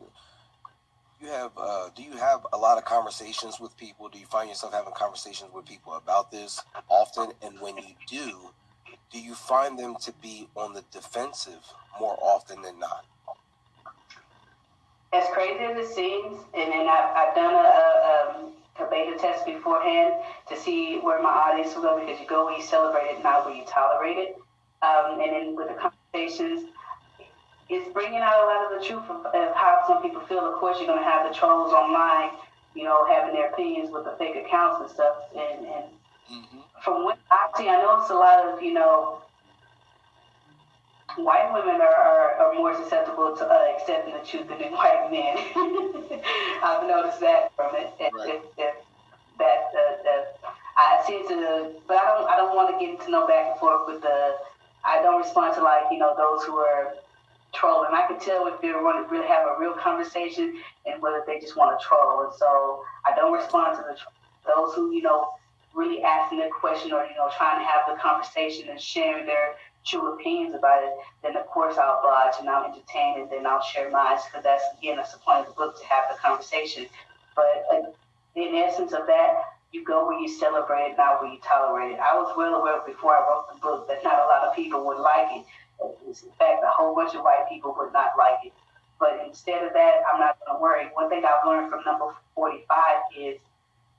you have uh, do you have a lot of conversations with people? Do you find yourself having conversations with people about this often? And when you do, do you find them to be on the defensive more often than not? As crazy as it seems, and then I've, I've done a, a, um, a beta test beforehand to see where my audience will go because you go where you celebrate it, not where you tolerate it. Um, and then with the conversations, it's bringing out a lot of the truth of, of how some people feel. Of course, you're going to have the trolls online, you know, having their opinions with the fake accounts and stuff. And, and mm-hmm. from what I see, I it's a lot of, you know, white women are, are, are more susceptible to uh, accepting the truth than white men. I've noticed that from it. Right. That, that, uh, I seem to, but I don't, I don't want to get into no back and forth with the, I don't respond to like, you know, those who are trolling. I can tell if they want to really have a real conversation and whether they just want to troll. And so I don't respond to the those who, you know, really asking a question or, you know, trying to have the conversation and sharing their true opinions about it, then of course I'll oblige and I'll entertain and then I'll share mine because that's again that's the point of the book to have the conversation. But uh, in essence of that, you go where you celebrate, not where you tolerate it. I was well aware before I wrote the book that not people would like it. In fact, a whole bunch of white people would not like it. But instead of that, I'm not going to worry. One thing I've learned from number 45 is,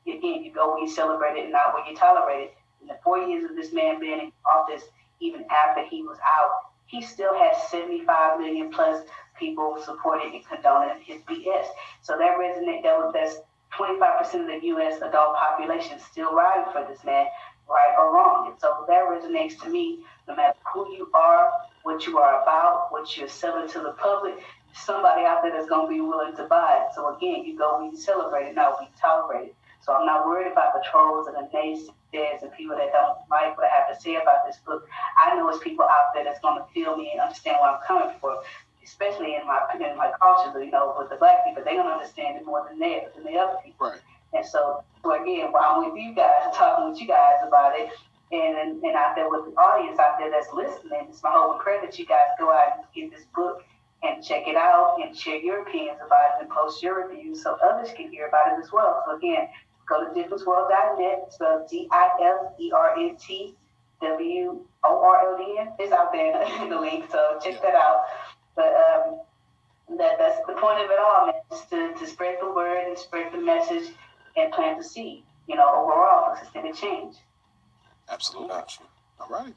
again, you go where you celebrate it and not where you tolerate it. In the four years of this man being in office, even after he was out, he still has 75 million plus people supporting and condoning his BS. So that resonates. That, that's 25% of the U.S. adult population still riding for this man, right or wrong. And so that resonates to me. No matter who you are, what you are about, what you're selling to the public, somebody out there that's going to be willing to buy it. So again, you go, we celebrate it, not we tolerate it. So I'm not worried about the trolls and the naysayers and people that don't like what I have to say about this book. I know it's people out there that's going to feel me and understand where I'm coming from, especially in my in my culture. You know, with the black people, they don't understand it more than they than the other people. Right. And so, again, while I'm with you guys, talking with you guys about it, and and out there with the audience out there that's listening, it's my whole that you guys go out and get this book and check it out and share your opinions about it and post your reviews so others can hear about it as well. So again, Go to differentworld.net, spelled D-I-F-E-R-N-T W-O-R-L-D-N. It's out there in the link, so check that out. But um, that, that's the point of it all, man, is to, to spread the word and spread the message and plant the seed, you know, overall for systemic change. Absolutely. Gotcha. All right.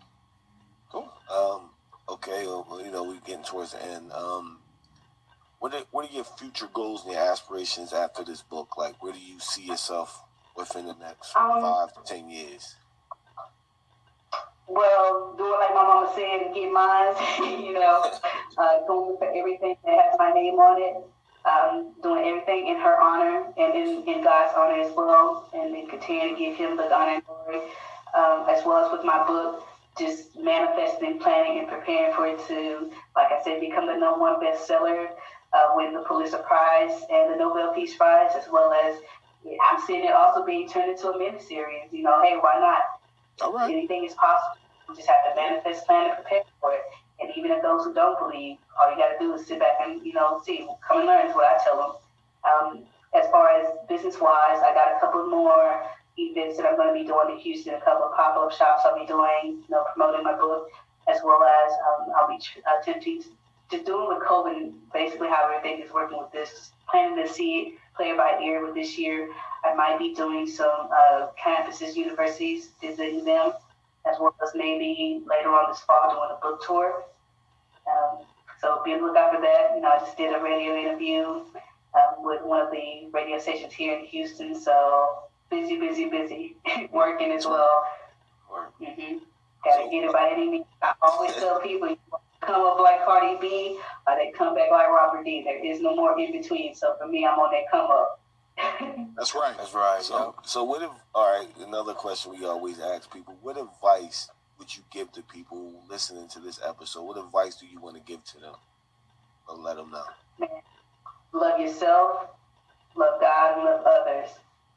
Cool. Um, okay, well, you know, we're getting towards the end. Um, what are, what are your future goals and your aspirations after this book? Like, where do you see yourself within the next um, five to ten years? Well, doing like my mama said, get mine. you know, uh, going for everything that has my name on it. Um, doing everything in her honor and in, in God's honor as well, and then continue to give Him the honor and glory, um, as well as with my book just manifesting, planning, and preparing for it to, like I said, become the number one bestseller uh, win the Pulitzer Prize and the Nobel Peace Prize, as well as I'm seeing it also being turned into a miniseries. You know, hey, why not? All right. Anything is possible. You just have to manifest, plan, and prepare for it. And even if those who don't believe, all you got to do is sit back and you know see, come and learn is what I tell them. Um, as far as business wise, I got a couple more events that I'm going to be doing in Houston, a couple of pop up shops I'll be doing, you know, promoting my book, as well as um, I'll be attempting to just doing with COVID, basically how everything is working with this, planning to see it play by ear with this year. I might be doing some uh, campuses, universities, visiting them, as well as maybe later on this fall doing a book tour. Um, so be on the lookout for that. You know, I just did a radio interview um, with one of the radio stations here in Houston. So busy, busy, busy, working as well. Mm-hmm. Got to get it by any means. I always tell people come up like Cardi B or they come back like Robert D. There is no more in between. So for me, I'm on that come up. That's right. That's right. So, so what if? All right, another question we always ask people: What advice would you give to people listening to this episode? What advice do you want to give to them, or let them know? Love yourself, love God, and love others,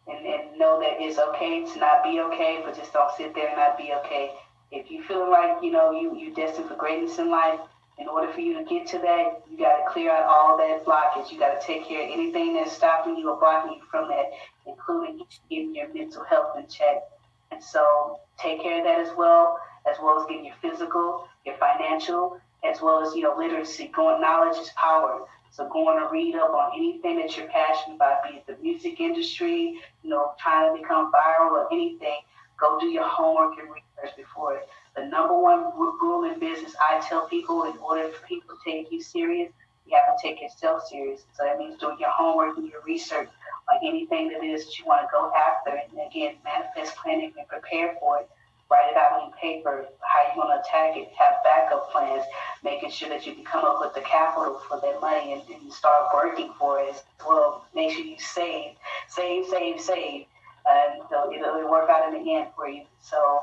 and, and know that it's okay to not be okay, but just don't sit there and not be okay if you feel like you know you you're destined for greatness in life, In order for you to get to that, you got to clear out all that blockage. You got to take care of anything that's stopping you or blocking you from that, including getting your mental health in check. And so take care of that as well, as well as getting your physical, your financial, as well as, you know, literacy. Going knowledge is power. So going to read up on anything that you're passionate about, be it the music industry, you know, trying to become viral or anything, go do your homework and research before it. The number one rule in business I tell people in order for people to take you serious, you have to take yourself serious. So that means doing your homework and your research on anything that is that you want to go after. And again, manifest planning and prepare for it write it out on paper, how you're going to attack it, have backup plans, making sure that you can come up with the capital for that money and, and start working for it well. Make sure you save, save, save, save. And so it'll, it'll work out in the end for you. So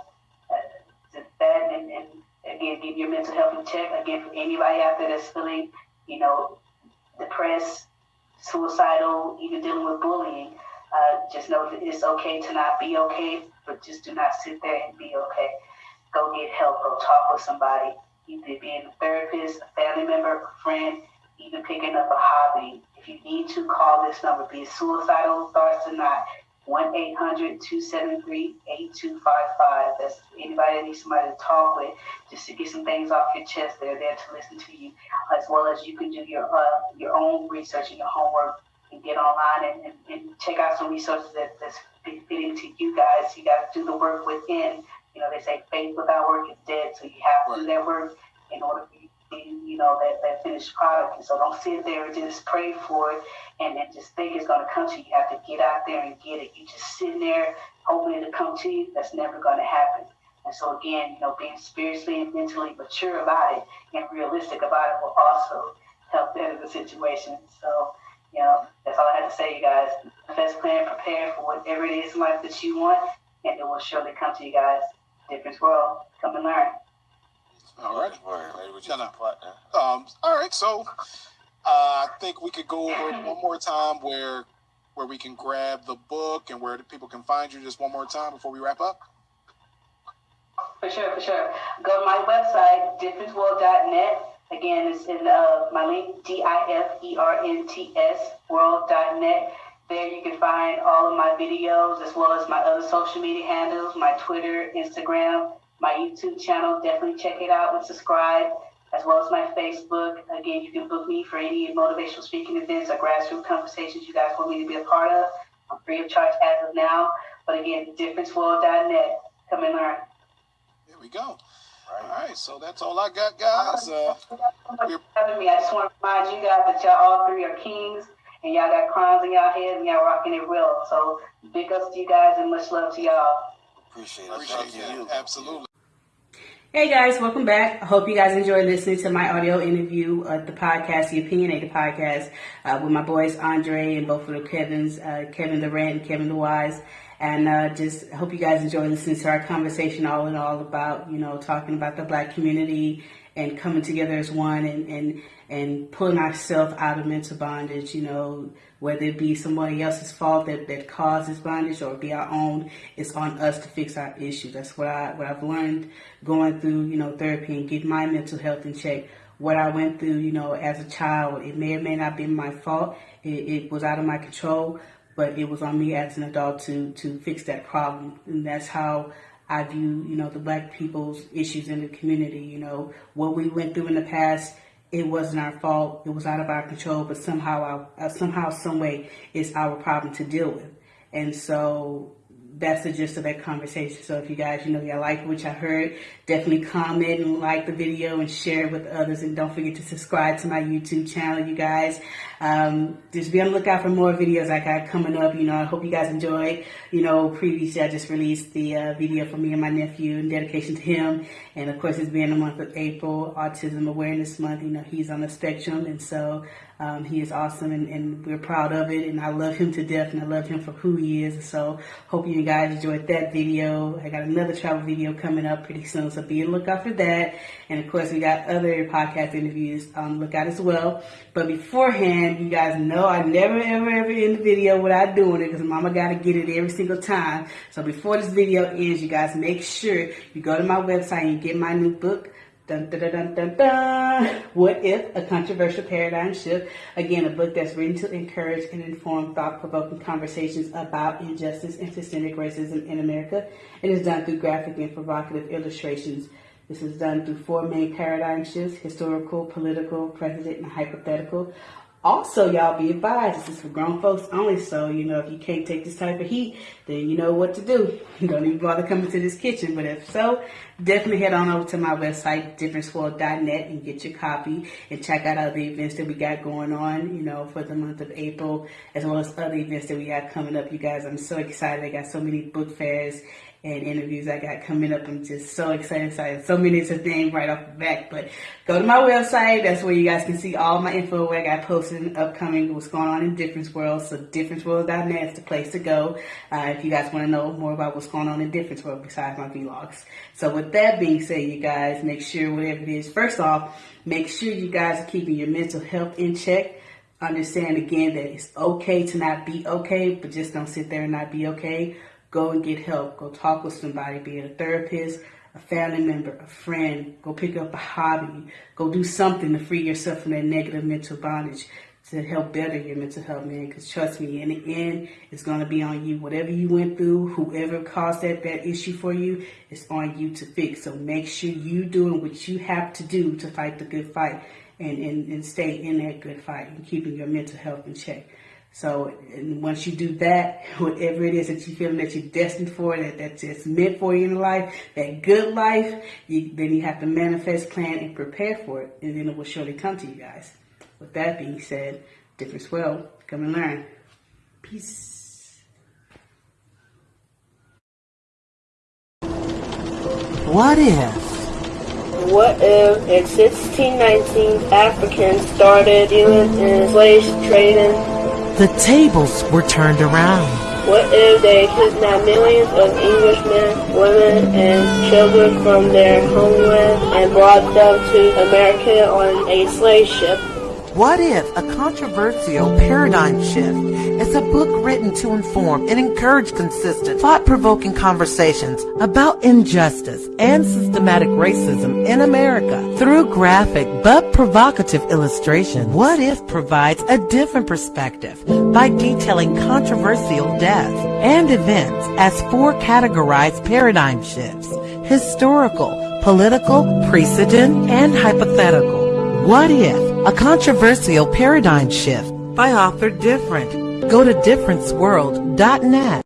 uh, that and, and again, get your mental health in check. Again, for anybody out there that's feeling, you know, depressed, suicidal, even dealing with bullying, just know that it's okay to not be okay but just do not sit there and be okay. Go get help. Go talk with somebody. Either being a therapist, a family member, a friend, even picking up a hobby. If you need to, call this number. Be suicidal thoughts or not. 1 800 273 8255. That's anybody that needs somebody to talk with just to get some things off your chest. They're there to listen to you, as well as you can do your uh, your own research and your homework and get online and, and, and check out some resources that, that's fitting to you guys. You got to do the work within. You know, they say faith without work is dead, so you have to do that work in order for you you know, that, that finished product. And so don't sit there and just pray for it and then just think it's going to come to you. You have to get out there and get it. You just sitting there hoping it to come to you, that's never going to happen. And so again, you know, being spiritually and mentally mature about it and realistic about it will also help better the situation. So you know, that's all I have to say, you guys. Best plan, prepare for whatever it is in life that you want, and it will surely come to you guys. Different world, come and learn. All right. Um, all right. So uh, I think we could go over one more time where where we can grab the book and where people can find you just one more time before we wrap up. For sure, for sure. Go to my website, differentworld.net Again, it's in uh, my link, D-I-F-E-R-N-T-S, world.net. There you can find all of my videos as well as my other social media handles, my Twitter, Instagram, my YouTube channel. Definitely check it out and subscribe, as well as my Facebook. Again, you can book me for any motivational speaking events or grassroots conversations you guys want me to be a part of. I'm free of charge as of now. But again, differentworld.net. Come and learn. There we go. All right, so that's all I got, guys. Uh, having me. I just want to remind you guys that y'all all three are kings, and y'all got crowns in y'all heads, and y'all rocking it real. So big ups to you guys, and much love to y'all. Appreciate it. Appreciate you. Absolutely. Hey guys, welcome back. I hope you guys enjoyed listening to my audio interview of the podcast, the Opinionated Podcast, uh, with my boys Andre and both of the Kevins, uh, Kevin Durant and Kevin the Wise. And uh, just hope you guys enjoy listening to our conversation all in all about, you know, talking about the black community and coming together as one and, and, and pulling ourselves out of mental bondage, you know, whether it be somebody else's fault that, that causes bondage or be our own, it's on us to fix our issue. That's what I what I've learned going through, you know, therapy and getting my mental health in check. What I went through, you know, as a child, it may or may not be my fault. It, it was out of my control, but it was on me as an adult to to fix that problem, and that's how I view you know the black people's issues in the community. You know what we went through in the past, it wasn't our fault. It was out of our control, but somehow, our, uh, somehow, some way, it's our problem to deal with. And so that's the gist of that conversation. So if you guys, you know, y'all like what y'all heard, definitely comment and like the video and share it with others. And don't forget to subscribe to my YouTube channel, you guys. Um, just be on the lookout for more videos I got coming up. You know, I hope you guys enjoy. You know, previously I just released the uh, video for me and my nephew in dedication to him. And of course, it's being the month of April, Autism Awareness Month. You know, he's on the spectrum. And so um, he is awesome and, and, we're proud of it. And I love him to death and I love him for who he is. So hope you guys enjoyed that video. I got another travel video coming up pretty soon. So be on the lookout for that. And of course, we got other podcast interviews on the lookout as well. But beforehand, you guys know I never, ever, ever end the video without doing it because mama got to get it every single time. So before this video ends, you guys make sure you go to my website and get my new book Dun, dun, dun, dun, dun. What If? A Controversial Paradigm Shift. Again, a book that's written to encourage and inform thought provoking conversations about injustice and systemic racism in America. It is done through graphic and provocative illustrations. This is done through four main paradigm shifts historical, political, present, and hypothetical. Also, y'all be advised, this is for grown folks only, so, you know, if you can't take this type of heat, then you know what to do. Don't even bother coming to this kitchen, but if so, definitely head on over to my website, differentworld.net, and get your copy and check out other events that we got going on, you know, for the month of April, as well as other events that we got coming up. You guys, I'm so excited. I got so many book fairs and interviews I got coming up. I'm just so excited, excited. So many to name right off the back. But go to my website. That's where you guys can see all my info where I got posted upcoming, what's going on in Different World. So differentworld.net is the place to go uh, if you guys want to know more about what's going on in Different World besides my vlogs. So with that being said, you guys, make sure whatever it is, first off, make sure you guys are keeping your mental health in check understand again that it's okay to not be okay, but just don't sit there and not be okay. Go and get help. Go talk with somebody, be it a therapist, a family member, a friend. Go pick up a hobby. Go do something to free yourself from that negative mental bondage to help better your mental health, man. Because trust me, in the end, it's going to be on you. Whatever you went through, whoever caused that, that issue for you, it's on you to fix. So make sure you doing what you have to do to fight the good fight and, and, and stay in that good fight and keeping your mental health in check. So once you do that, whatever it is that you feel that you're destined for, that that's just meant for you in life, that good life, you, then you have to manifest, plan, and prepare for it, and then it will surely come to you guys. With that being said, difference well, come and learn. Peace. What if? What if in 1619 Africans started dealing in slave trading? The tables were turned around. What if they kidnapped millions of Englishmen, women, and children from their homeland and brought them to America on a slave ship? What if a controversial paradigm shift is a book written to inform and encourage consistent, thought-provoking conversations about injustice and systematic racism in America through graphic but provocative illustration? What if provides a different perspective by detailing controversial deaths and events as four categorized paradigm shifts, historical, political, precedent, and hypothetical. What if? A controversial paradigm shift by author Different. Go to differentworld.net.